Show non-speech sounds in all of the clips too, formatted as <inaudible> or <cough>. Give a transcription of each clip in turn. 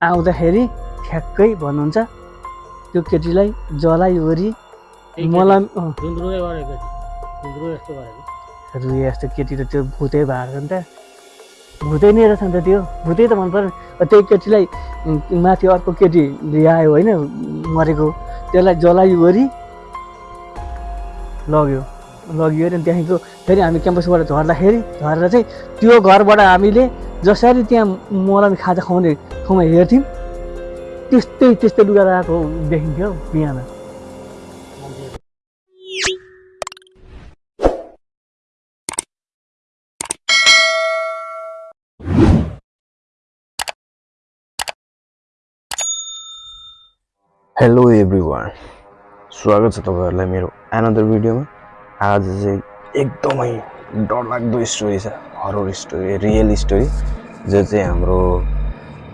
आउँदाखेरि ठ्याक्कै भन्नुहुन्छ त्यो केटीलाई जलाइवरी मलाई रुए जस्तो केटी। त त्यो भुतै भएको छ नि त। भुतै नै रहेछ नि त त्यो। भुतै त मन अब त्यही केटीलाई माथि अर्को केटी ल्यायो होइन मरेको। त्यसलाई जलाइवरी लग्यो। लगियो अनि त्यहाँदेखिको फेरि हामी क्याम्पसबाट झर्दाखेरि झरेर चाहिँ त्यो घरबाट हामीले जसरी त्यहाँ मलामी खाजा खुवाउने ठाउँमा हेर्थ्यौँ त्यस्तै त्यस्तै लुगा लगाएको देखिन्थ्यो बिहान। हेलो एभ्री वान स्वागत छ तपाईँहरूलाई मेरो एनदर भिडियोमा आज चाहिँ एकदमै डरलाग्दो स्टोरी छ। हरर स्टोरी रियल स्टोरी जो चाहिँ हाम्रो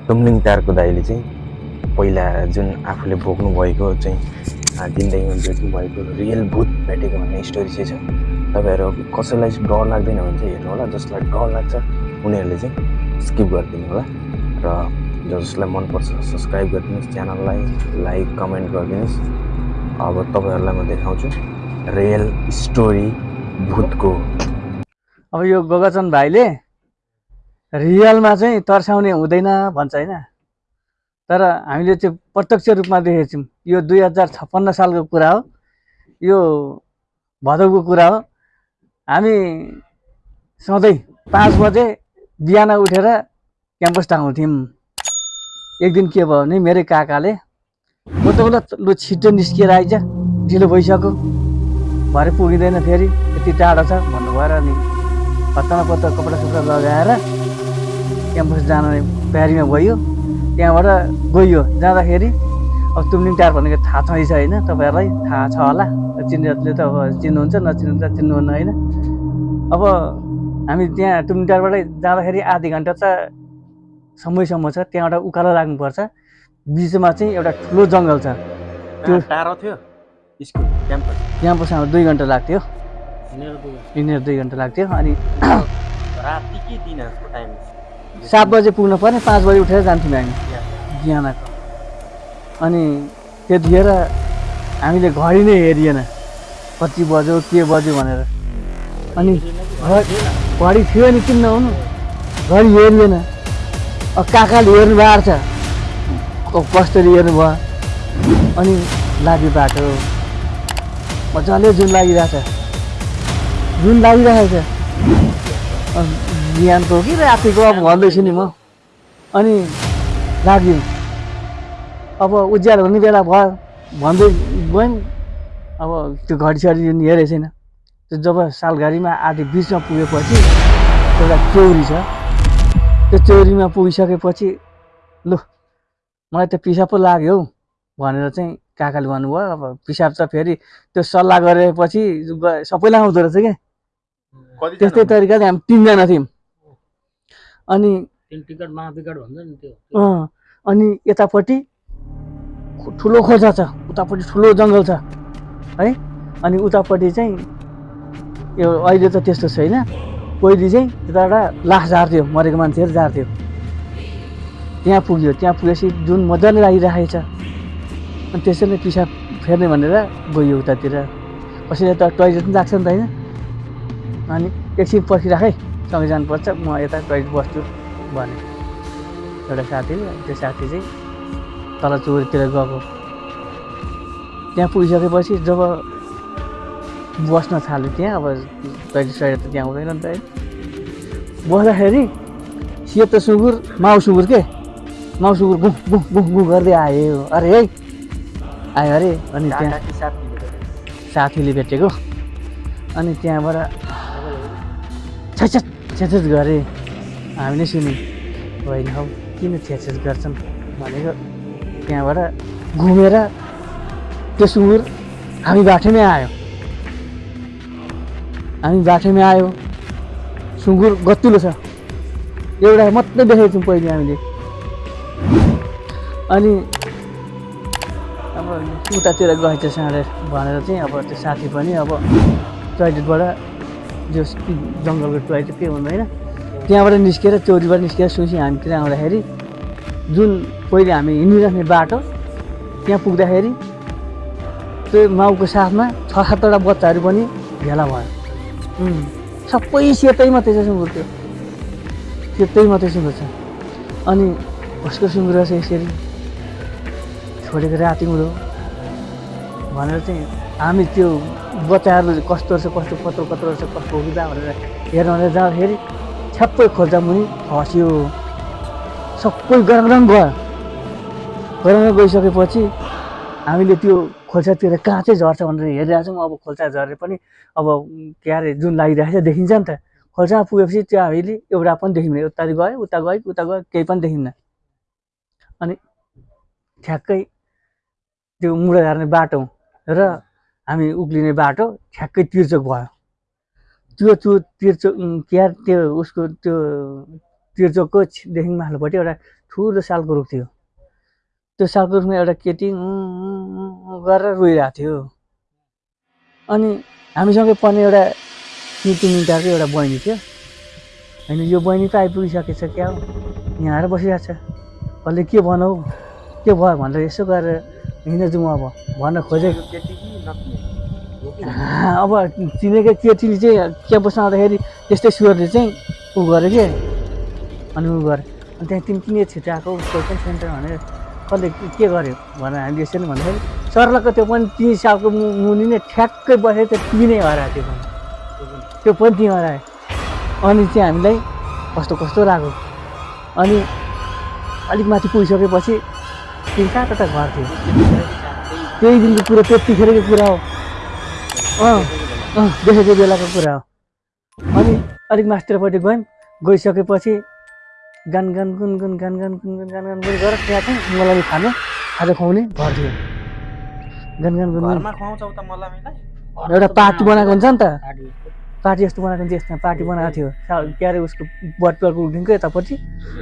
टुम्लिङ टारको दाइले चाहिँ पहिला जुन आफूले भोग्नु भएको चाहिँ जिन्दगीमा भेट्नु भएको रियल भूत भेटेको भन्ने स्टोरी चाहिँ छ। तपाईँहरू कसैलाई डर लाग्दैन भने चाहिँ हेर्नु होला जसलाई डर लाग्छ उनीहरूले चाहिँ स्किप गरिदिनु होला। र जसलाई मनपर्छ सब्सक्राइब गरिदिनुहोस् च्यानललाई लाइक कमेन्ट गरिदिनुहोस्। अब तपाईँहरूलाई म देखाउँछु रियल स्टोरी भूतको अब यो गोगाचन भाइले रियलमा चाहिँ तर्साउने हुँदैन भन्छ होइन। तर हामीले चाहिँ प्रत्यक्ष रूपमा देखेको छौँ यो दुई हजार छप्पन्न सालको कुरा हो यो भदौको कुरा हो। हामी सधैँ पाँच बजे बिहान उठेर क्याम्पस टाँगाउँथ्यौँ एक दिन के भयो भने मेरै काकाले बोल्दा बोल्दा लु छिटो निस्किएर आइज ढिलो भइसक्यो। भरे पुगिँदैन फेरि यति टाढो छ भन्नुभयो र अनि पत्तामा पत्ता कपडा सपडा लगाएर क्याम्पस जाने तयारीमा गयो। त्यहाँबाट गइयो जाँदाखेरि अब तुमलिङ टार भनेको थाहा छँदैछ होइन तपाईँहरूलाई थाहा छ होला। चिन्नेहरूले त अब चिन्नुहुन्छ नचिन्नु त चिन्नुहुन्न होइन। अब हामी त्यहाँ तुमलिङ टारबाटै जाँदाखेरि आधी घन्टा त समयसम्म छ त्यहाँबाट उकालो लाग्नुपर्छ। बिचमा चाहिँ एउटा ठुलो जङ्गल छ। त्यो- टाढो थियो स्कुल क्याम्पस। क्याम्पसमा दुई घन्टा लाग्थ्यो। हिँडेर दुई घन्टा। लाग्थ्यो अनि <coughs> राति के दिनको टाइम सात बजे पुग्नु पर्ने पाँच बजी उठेर जान्थ्यौँ हामी। बिहानको। अनि त्यतिखेर हामीले घडी नै हेरिएन कति बज्यो के बज्यो भनेर। अनि घडी थियो नि किन नहुनु घडी हेरिएन। काकाले हेर्नु भएको छ। कसरी हेर्नुभयो अनि लाग्यो बाटो। मजाले जुन लागिरहेछ। जुन लागिरहेको छ बिहानको कि रातिको अब भन्दैछु नि म अनि लाग्यो अब उज्यालो हुने बेला भयो भन्दै गयौँ अब त्यो घडी सडी जुन हेरेको छैन त्यो जब सालघारीमा आधी बिचमा पुगेपछि एउटा चौरी छ त्यो चौरीमा पुगिसकेपछि लु मलाई त पिसाब पो लाग्यो हौ भनेर चाहिँ काकाले भन्नुभयो अब पिसाब त फेरि त्यो सल्लाह गरेपछि सबैलाई आउँदो रहेछ क्या त्यस्तै तरिकाले हामी तिनजना थियौँ। अनि तिन टिकट महाविकट भन्छ नि त्यो। अँ, अनि यतापट्टि ठुलो खोजा छ उतापट्टि ठुलो जङ्गल छ है? अनि उतापट्टि चाहिँ यो अहिले त त्यस्तो छैन। पहिले चाहिँ त्यताबाट लास झार्थ्यो मरेको मान्छेहरू झार्थ्यो। त्यहाँ पुग्यो। त्यहाँ पुगेपछि जुन मजाले लागिरहेको छ अनि त्यसैले पिसाब फेर्ने भनेर गयो उतातिर। कसैले त टोइलेट पनि लाग्छ नि त होइन। अनि एकछिन पर्खिराख है सँगै जानुपर्छ। म यता टोइलेट बस्छु भने। एउटा साथीले त्यो साथी चाहिँ तल चौरीतिर गएको। त्यहाँ पुगिसकेपछि जब बस्न थाल्यो त्यहाँ अब टोइलेट सोइलेट त त्यहाँ हुँदैन नि त है। बस्दाखेरि सेतो सुँगुर माउ सुँगुर के? माउ सुँगुर गुँ गुँ गुँ गुँ गर्दै आयो। अरे है। आयो अरे। अनि त्यहाँ साथीले भेटेको। अनि त्यहाँबाट छ्याछ्याच गरे। हामीले सुन्यौँ होइन हौ किन छ्याछ्याच गर्छन्? भनेको त्यहाँबाट घुमेर त्यो सुँगुर हामी बाटोमै आयो। हामी बाटोमै आयो। सुँगुर गतिलो छ। एउटा मात्रै देखेको थियौँ पहिले हामीले। अनि अब उतातिर गएछ साँडेर भनेर चाहिँ अब त्यो साथी पनि अब टोइलेटबाट जो जङ्गलको टोइलेट के हुँदैन त्यहाँबाट निस्केर चौरीबाट निस्केर सुसी हामीतिर आउँदाखेरि जुन पहिले हामी हिँडिराख्ने बाटो त्यहाँ पुग्दाखेरि त्यो माउको साथमा छ सातवटा बच्चाहरू पनि भेला भयो। सबै सेतै मात्रै छ सुँगुर त्यो। सेतै मात्रै सुँगुर छ। अनि कसको सुँगुर छ यसरी छोडेको राति हुँदो भनेर चाहिँ हामी त्यो बच्चाहरू कस्तो रहेछ कस्तो कत्रो कत्रो रहेछ कस्तो हो कि बा भनेर हेर्न जाँदाखेरि छ्याप्पै खोल्चा मुनि खस्यो सबै गरङ गयो गरङ गइसकेपछि हामीले त्यो खोल्सातिर कहाँ चाहिँ झर्छ भनेर हेरिरहेको छौँ अब खोल्सा झरे पनि अब के अरे जुन लागिरहेको छ देखिन्छ नि त। खोल्सामा पुगेपछि त्यो हामीले एउटा पनि देखिँदैन। उता गयो उता गयो उता गयो केही पनि देखिन्न अनि ठ्याक्कै त्यो मुढा झार्ने बाटो र हामी उक्लिने बाटो ठ्याक्कै तिर्चोक भयो। त्यो त्यो तिर्चोक के त्यो उसको त्यो तिर्चोकको देखि माथिल्लोपट्टि एउटा ठुलो सालको रुख थियो। त्यो सालको रुखमा एउटा केटी गरेर रोइरहेको थियो। अनि हामीसँगै पढ्ने एउटा निति मिन्टाको एउटा बहिनी थियो। होइन यो बहिनी त आइपुगिसकेछ क्या हो? यहाँ आएर बसिरहेको छ। कसले के भनौ? के भयो भनेर यसो गरेर हिँड्न जाउँ अब। भन्न खोजेको <laughs> अब चिनेको केटीले चाहिँ क्याम्पसमा आउँदाखेरि त्यस्तै सुरले चाहिँ ऊ गर्यो कि? अनि ऊ गर्यो अनि त्यहाँ तिमी किन छिटो आएको पनि सेन्टर भनेर कसले के- गर्यो भनेर हामीले यसरी भन्दाखेरि सर्लक्क त्यो पनि तिन सालको मुनि नै ठ्याक्कै बसेर त्यो तिनै हरायो त्यो पनि। त्यो पनि ती हरायो। अनि चाहिँ हामीलाई कस्तो कस्तो लाग्यो। अनि अलिक माथि पुगिसकेपछि तिन कहाँ कता घर थियो? त्यही दिनको कुरो त्यतिखेरको कुरा हो। अँ अँ देखेको बेलाको कुरा हो। अनि अलिक मास्टरपट्टि गयौँ गइसकेपछि गान गान गुन गुन गान गान गुन गुन गान गान गुन गरेर त्यहाँ चाहिँ मलाई खाने खाजा खुवाउने घर थियो। गान गान गुन एउटा पार्टी बनाएको हुन्छ नि त। पार्टी। जस्तो बनाएको हुन्छ यसमा पार्टी बनाएको थियो। सा- के अरे उसको बटुवाको उठिनको यतापट्टि।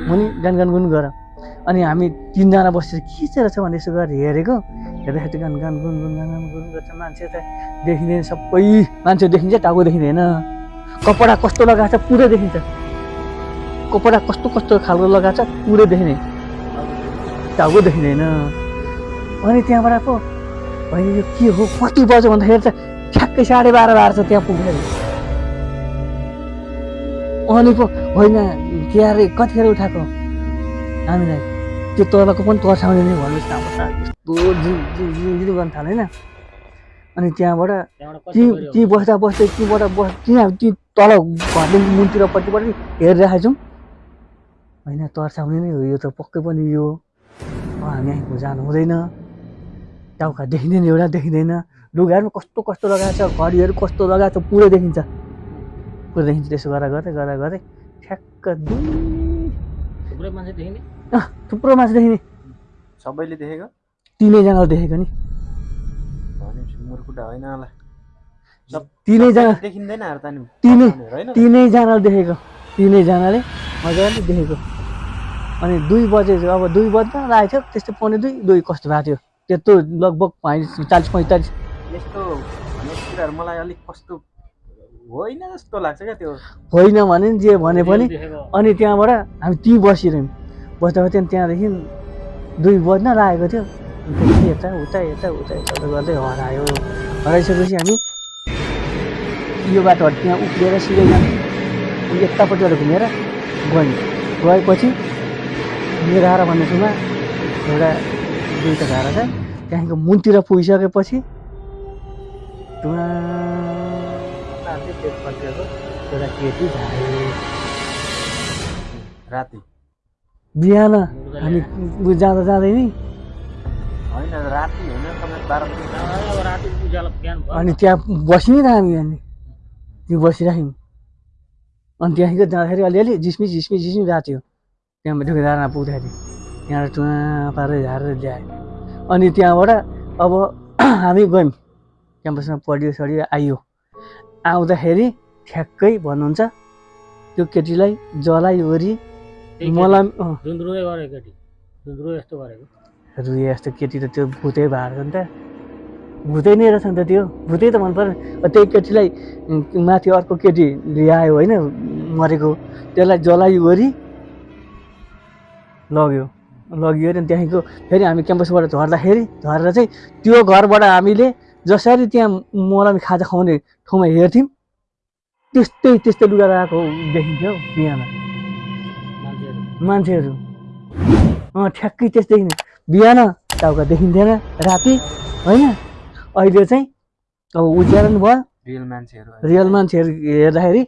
मुनि गान गान गुन गर। अनि हामी तिनजना बसेर के चाहिँ रहेछ भने यसो गरेर हेरेको। हेर्दाखेरि गान गान गुन गुन गान गान गर्छ मान्छे त। देखिँदैन सबै मान्छे देखिन्छ टाउको देखिँदैन। कपडा कस्तो लगाएको छ पुरै देखिन्छ। कपडा कस्तो कस्तो खालको लगाएको छ पुरै देखिने टाउको देखिँदैन। अनि त्यहाँबाट पो होइन यो के हो? कति बज्यो? भन्दाखेरि त ठ्याक्कै साढे बाह्र बाह्र छ त्यहाँ पुगेर अनि पो होइन के अरे कतिखेर उठाएको? हामीलाई त्यो तलको पनि तर्साउने नै भन्नुहोस् न यस्तो जिउ गर्न थाल्यो होइन। अनि त्यहाँबाट ती ती बस्दा बस्दै तीबाट बस त्यहाँ ती तल घरले मुनतिरपट्टिबाट हेरिरहेको छौँ होइन तर्साउने नै हो यो त पक्कै पनि यो। हामी यहीँ जानु हुँदैन। टाउका देखिँदैन एउटा देखिँदैन। लुगाहरू पनि कस्तो कस्तो लगाएको छ घडीहरू कस्तो लगाएको छ पुरै देखिन्छ। पुरै देखिन्छ त्यसो गरेर गर्दै गरेर गर्दै ठ्याक्क दुई। थुप्रै मान्छे देखिने थुप्रो मान्छे देखिने सबैले देखेको? तिनैजनाले देखेको नि। होइन होला। तिनैजना देखिँदैन त तिनै तिनैजनाले देखेको। तिनैजनाले मजाले देखेको। अनि दुई बजे अब दुई बज्दा लागेको थियो त्यस्तो पौने दुई दुई कस्तो भएको थियो? त्यत्रो लगभग चालिस पैँतालिस। यस्तो कुराहरू मलाई अलिक कस्तो होइन जस्तो लाग्छ क्या त्यो। होइन भने नि जे भने पनि अनि त्यहाँबाट हामी त्यहीँ बसिरह्यौँ। बस्दा त्यहाँ त्यहाँदेखि दुई बज्न लागेको थियो यता उता यता उता यता गर्दै हरायो हराइसकेपछि हामी यो बाटोबाट त्यहाँ उक्लिएर सिधै अनि यतापट्टिबाट घुमेर गयौँ गएपछि मेरो धारा भन्ने ठाउँमा एउटा दुईवटा धारा छ त्यहाँदेखिको मुनतिर पुगिसकेपछि एउटा केटी झायो राति। बिहान हामी उ जाँदा जाँदै नि। राति राति अनि त्यहाँ बसि नै हामी। अनि त्यो बसिराख्यौँ। अनि त्यहाँदेखिको जाँदाखेरि अलिअलि झिस्मी झिस्मी झिस्मी गएको थियो। त्यहाँ ढुकेदारमा पुग्दाखेरि। त्यहाँबाट टुवा पारेर झारेर ल्यायो अनि त्यहाँबाट अब <clears throat> हामी गयौँ। क्याम्पसमा पढ्यो सढ्यो आइयो। आउँदाखेरि ठ्याक्कै भन्नुहुन्छ त्यो केटीलाई जलाइवरी मलाई धुन्द्रुए गरेको केटी। धुन्द्रुए यस्तो गरेको। रुए जस्तो केटी त त्यो भुतै भएको नि त। भुतै नै रहेछ नि त त्यो। भुतै त मन अब त्यही केटीलाई माथि अर्को केटी ल्यायो होइन मरेको। त्यसलाई जलाइवरी लग्यो। लगियो अरे त्यहाँदेखिको फेरि हामी क्याम्पसबाट झर्दाखेरि झरेर चाहिँ त्यो घरबाट हामीले जसरी त्यहाँ मलामी खाजा खुवाउने ठाउँमा हेर्थ्यौँ त्यस्तै त्यस्तै लुगा लगाएको देखिन्थ्यो हौ बिहान मान्छेहरू। अँ ठ्याक्कै त्यस्तै बिहान टाउका देखिन्थेन राति होइन? अहिले चाहिँ अब उज्यालो भयो। रियल मान्छेहरू रियल मान्छेहरू हेर्दाखेरि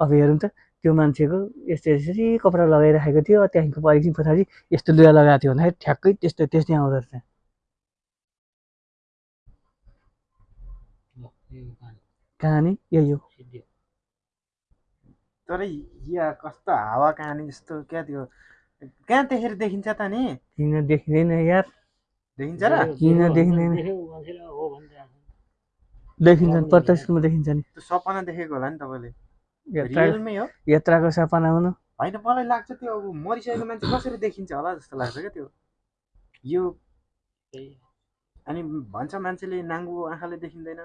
अब हेरौँ त त्यो मान्छेको यस्तो यसरी कपडा लगाइराखेको थियो त्यहाँदेखिको एकछिन पछाडि यस्तो लुगा लगाएको थियो भन्दाखेरि ठ्याक्कै त्यस्तो त्यस्तै आउँदो रहेछ। कहानी यही हो। तर या कस्तो हावा कहानी जस्तो क्या त्यो? कहाँ देखेर देखिन्छ त नि? किन देखिँदैन यार। देखिन्छ र? किन देखिँदैन? देखिन्छ नि प्रत्यक्षमा देखिन्छ नि। सपना देखेको होला नि तपाईँले। रियलमै हो। यात्राको सपना हुनु। होइन मलाई लाग्छ त्यो अब मरिसकेको मान्छे कसरी देखिन्छ होला जस्तो लाग्छ क्या त्यो। यो अनि भन्छ मान्छेले नाङ्गो आँखाले देखिँदैन।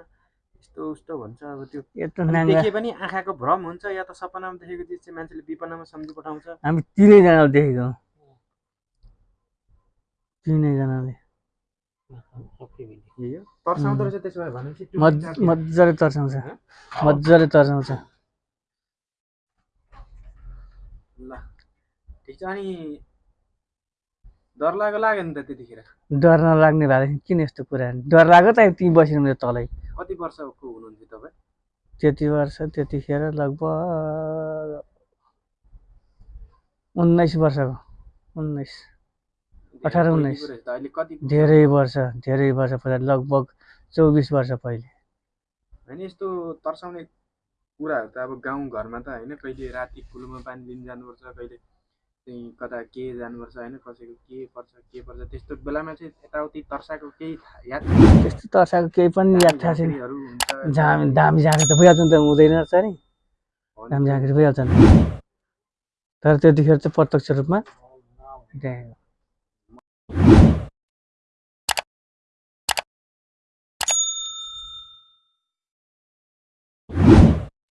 यस्तो उस्तो भन्छ अब त्यो। देखे पनि आँखाको भ्रम हुन्छ या त सपनामा देखेको चिज चाहिँ मान्छेले विपनामा सम्झि पठाउँछ। हामी तिनैजनाले देखेको। तिनैजनाले। तर्साउँदो रहेछ त्यसो भए भनेपछि। मजाले तर्साउँछ। हँ? मजाले तर्साउँछ। ल ठिक छ। अनि डर लाग्यो लाग्यो नि त त्यतिखेर? डर नलाग्ने भएदेखि किन यस्तो कुरा? डर लाग्यो त त्यहीँ बसिरहनु तलै। कति वर्षको हुनुहुन्थ्यो तपाईँ? त्यति वर्ष त्यतिखेर लगभग उन्नाइस वर्षको उन्नाइस अठार, उन्नाइस। धेरै वर्ष धेरै वर्ष पछाडि लगभग चौबिस वर्ष पहिले। होइन यस्तो तर्साउने कुराहरू त अब गाउँ घरमा त होइन कहिले राति कुलोमा पानी लिन जानुपर्छ कहिले चाहिँ कता के जानुपर्छ होइन कसैको के पर्छ के पर्छ त्यस्तो बेलामा चाहिँ यताउति तर्साएको केही याद? त्यस्तो तर्साएको केही पनि याद थाहा छैन। झाम दामी झाँक्री त भइहाल्छ नि त हुँदैन रहेछ नि। दामी झाँक्री भइहाल्छ नि। तर त्यतिखेर चाहिँ प्रत्यक्ष रूपमा देखेको